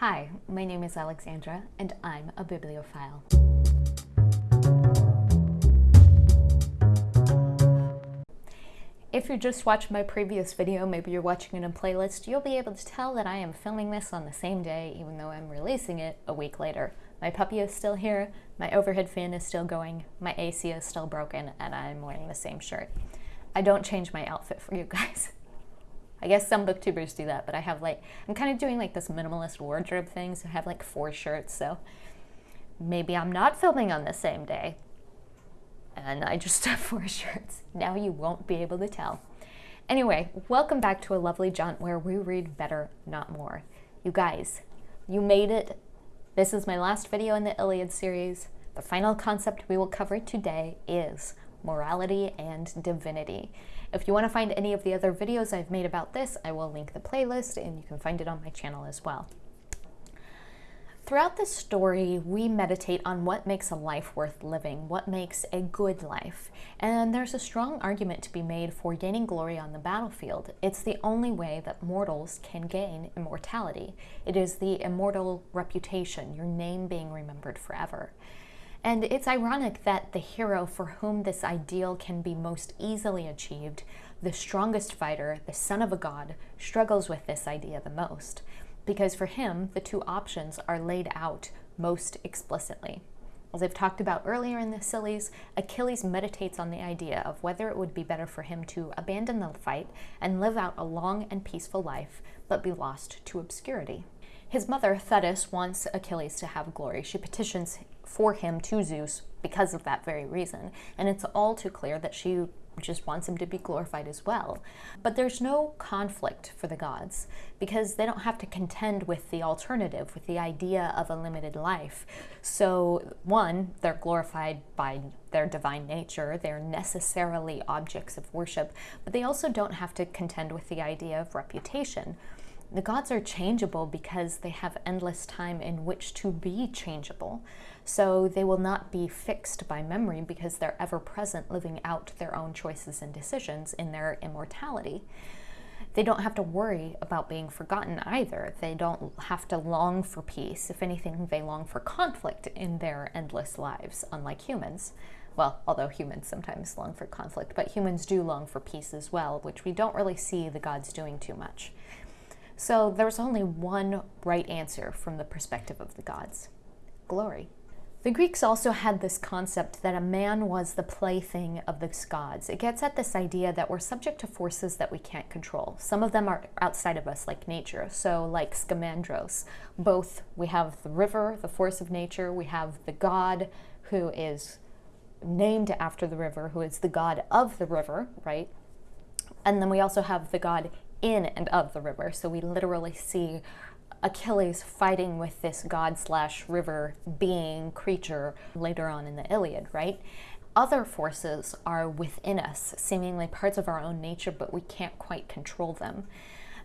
Hi, my name is Alexandra, and I'm a bibliophile. If you just watched my previous video, maybe you're watching it in a playlist, you'll be able to tell that I am filming this on the same day, even though I'm releasing it a week later. My puppy is still here, my overhead fan is still going, my AC is still broken, and I'm wearing the same shirt. I don't change my outfit for you guys. I guess some booktubers do that, but I have like, I'm kind of doing like this minimalist wardrobe thing, so I have like four shirts, so maybe I'm not filming on the same day. And I just have four shirts. Now you won't be able to tell. Anyway, welcome back to a lovely jaunt where we read better, not more. You guys, you made it. This is my last video in the Iliad series. The final concept we will cover today is morality and divinity. If you want to find any of the other videos I've made about this, I will link the playlist and you can find it on my channel as well. Throughout this story, we meditate on what makes a life worth living, what makes a good life. And there's a strong argument to be made for gaining glory on the battlefield. It's the only way that mortals can gain immortality. It is the immortal reputation, your name being remembered forever. And it's ironic that the hero for whom this ideal can be most easily achieved, the strongest fighter, the son of a god, struggles with this idea the most. Because for him, the two options are laid out most explicitly. As I've talked about earlier in the Sillies, Achilles meditates on the idea of whether it would be better for him to abandon the fight and live out a long and peaceful life, but be lost to obscurity. His mother, Thetis, wants Achilles to have glory. She petitions for him to Zeus because of that very reason. And it's all too clear that she just wants him to be glorified as well. But there's no conflict for the gods because they don't have to contend with the alternative, with the idea of a limited life. So, one, they're glorified by their divine nature, they're necessarily objects of worship, but they also don't have to contend with the idea of reputation. The gods are changeable because they have endless time in which to be changeable. So they will not be fixed by memory because they're ever present living out their own choices and decisions in their immortality. They don't have to worry about being forgotten either. They don't have to long for peace. If anything, they long for conflict in their endless lives, unlike humans. Well, although humans sometimes long for conflict, but humans do long for peace as well, which we don't really see the gods doing too much. So there's only one right answer from the perspective of the gods glory. The Greeks also had this concept that a man was the plaything of the gods. It gets at this idea that we're subject to forces that we can't control. Some of them are outside of us, like nature. So, like Scamandros, both we have the river, the force of nature, we have the god who is named after the river, who is the god of the river, right? And then we also have the god in and of the river. So we literally see Achilles fighting with this god slash river being creature later on in the Iliad, right? Other forces are within us, seemingly parts of our own nature, but we can't quite control them.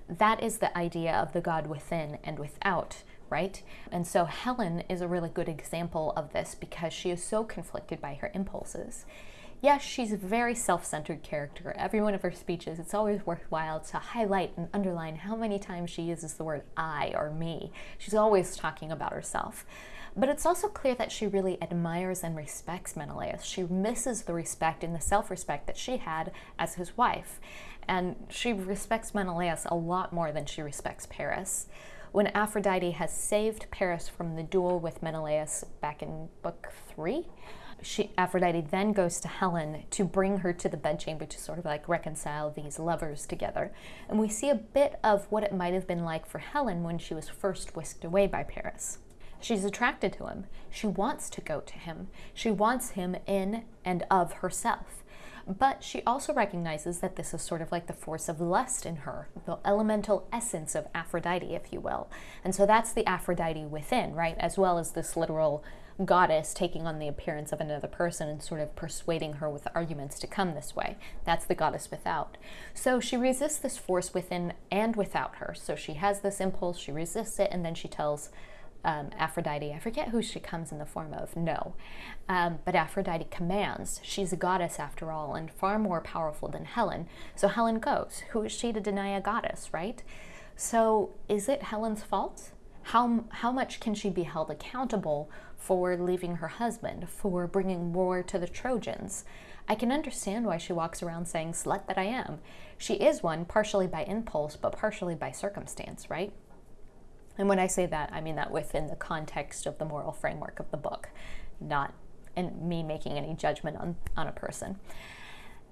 That is the idea of the god within and without, right? And so Helen is a really good example of this because she is so conflicted by her impulses yes, she's a very self-centered character. Every one of her speeches, it's always worthwhile to highlight and underline how many times she uses the word I or me. She's always talking about herself. But it's also clear that she really admires and respects Menelaus. She misses the respect and the self-respect that she had as his wife. And she respects Menelaus a lot more than she respects Paris. When Aphrodite has saved Paris from the duel with Menelaus back in book three, she, Aphrodite then goes to Helen to bring her to the bedchamber to sort of like reconcile these lovers together. And we see a bit of what it might have been like for Helen when she was first whisked away by Paris. She's attracted to him. She wants to go to him. She wants him in and of herself. But she also recognizes that this is sort of like the force of lust in her, the elemental essence of Aphrodite, if you will. And so that's the Aphrodite within, right? As well as this literal goddess taking on the appearance of another person and sort of persuading her with arguments to come this way. That's the goddess without. So she resists this force within and without her. So she has this impulse, she resists it, and then she tells um, Aphrodite, I forget who she comes in the form of, no. Um, but Aphrodite commands. She's a goddess after all, and far more powerful than Helen. So Helen goes. Who is she to deny a goddess, right? So is it Helen's fault? How, how much can she be held accountable for leaving her husband, for bringing war to the Trojans? I can understand why she walks around saying, slut that I am. She is one, partially by impulse, but partially by circumstance, right? And when I say that, I mean that within the context of the moral framework of the book, not in me making any judgment on, on a person.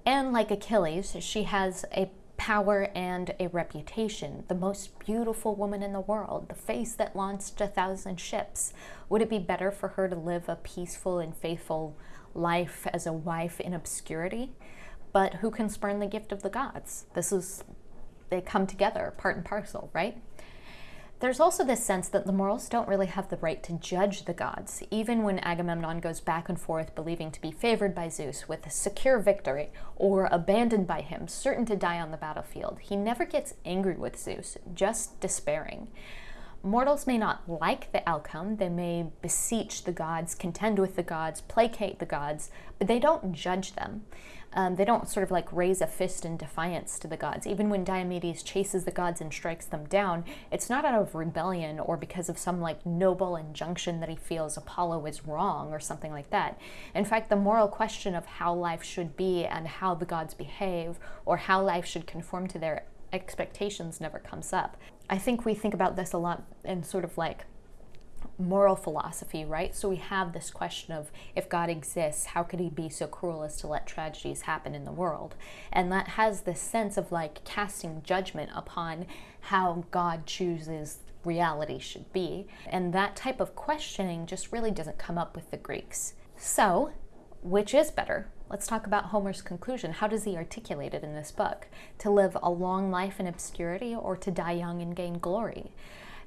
And like Achilles, she has a power and a reputation, the most beautiful woman in the world, the face that launched a thousand ships. Would it be better for her to live a peaceful and faithful life as a wife in obscurity? But who can spurn the gift of the gods? This is, they come together, part and parcel, right? There's also this sense that the morals don't really have the right to judge the gods, even when Agamemnon goes back and forth believing to be favored by Zeus with a secure victory, or abandoned by him, certain to die on the battlefield. He never gets angry with Zeus, just despairing. Mortals may not like the outcome, they may beseech the gods, contend with the gods, placate the gods, but they don't judge them. Um, they don't sort of like raise a fist in defiance to the gods. Even when Diomedes chases the gods and strikes them down, it's not out of rebellion or because of some like noble injunction that he feels Apollo is wrong or something like that. In fact, the moral question of how life should be and how the gods behave or how life should conform to their expectations never comes up. I think we think about this a lot in sort of like moral philosophy, right? So we have this question of if God exists, how could he be so cruel as to let tragedies happen in the world? And that has this sense of like casting judgment upon how God chooses reality should be. And that type of questioning just really doesn't come up with the Greeks. So, which is better? Let's talk about Homer's conclusion. How does he articulate it in this book? To live a long life in obscurity or to die young and gain glory?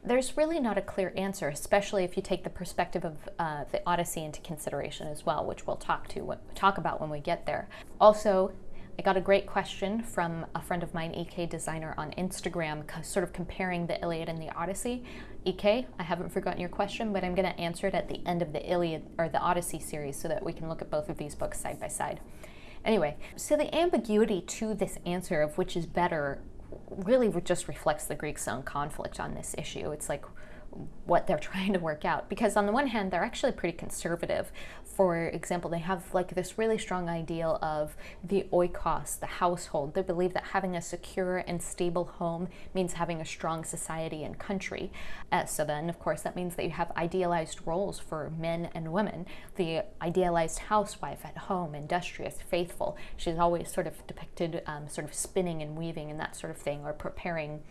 there's really not a clear answer, especially if you take the perspective of uh, the Odyssey into consideration as well, which we'll talk to talk about when we get there. Also, I got a great question from a friend of mine, EK Designer, on Instagram, sort of comparing the Iliad and the Odyssey. EK, I haven't forgotten your question, but I'm going to answer it at the end of the Iliad or the Odyssey series so that we can look at both of these books side by side. Anyway, so the ambiguity to this answer of which is better really just reflects the Greeks' own conflict on this issue. It's like what they're trying to work out. Because on the one hand, they're actually pretty conservative. For example, they have like this really strong ideal of the oikos, the household. They believe that having a secure and stable home means having a strong society and country. Uh, so then, of course, that means that you have idealized roles for men and women. The idealized housewife at home, industrious, faithful. She's always sort of depicted um, sort of spinning and weaving and that sort of thing, or preparing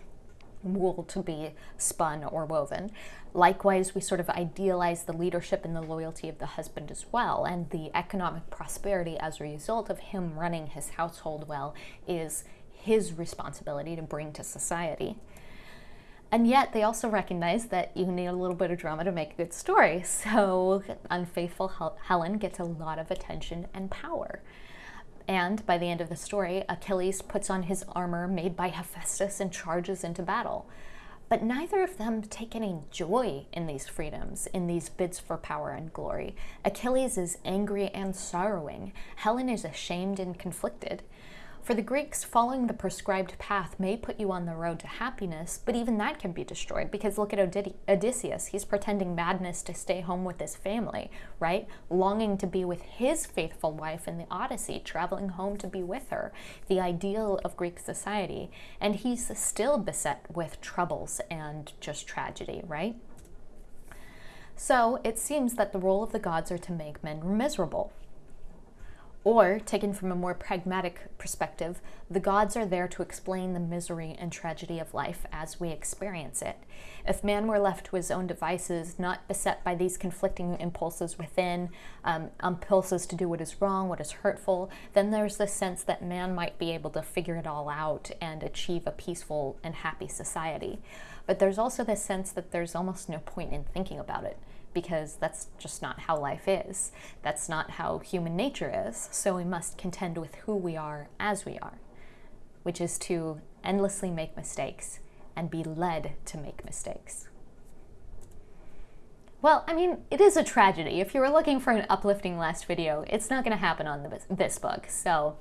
wool to be spun or woven. Likewise, we sort of idealize the leadership and the loyalty of the husband as well, and the economic prosperity as a result of him running his household well is his responsibility to bring to society. And yet, they also recognize that you need a little bit of drama to make a good story. So, unfaithful Helen gets a lot of attention and power. And by the end of the story, Achilles puts on his armor made by Hephaestus and charges into battle. But neither of them take any joy in these freedoms, in these bids for power and glory. Achilles is angry and sorrowing. Helen is ashamed and conflicted. For the Greeks, following the prescribed path may put you on the road to happiness, but even that can be destroyed because look at Odysseus. He's pretending madness to stay home with his family, right? Longing to be with his faithful wife in the Odyssey, traveling home to be with her, the ideal of Greek society. And he's still beset with troubles and just tragedy, right? So it seems that the role of the gods are to make men miserable, or, taken from a more pragmatic perspective, the gods are there to explain the misery and tragedy of life as we experience it. If man were left to his own devices, not beset by these conflicting impulses within, um, impulses to do what is wrong, what is hurtful, then there's the sense that man might be able to figure it all out and achieve a peaceful and happy society. But there's also this sense that there's almost no point in thinking about it because that's just not how life is. That's not how human nature is. So we must contend with who we are as we are, which is to endlessly make mistakes and be led to make mistakes. Well, I mean, it is a tragedy. If you were looking for an uplifting last video, it's not going to happen on the, this book, so...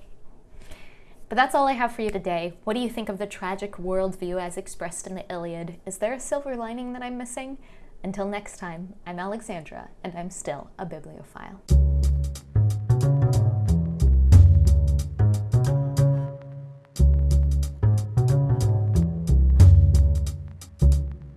But that's all I have for you today. What do you think of the tragic worldview as expressed in the Iliad? Is there a silver lining that I'm missing? Until next time, I'm Alexandra, and I'm still a bibliophile.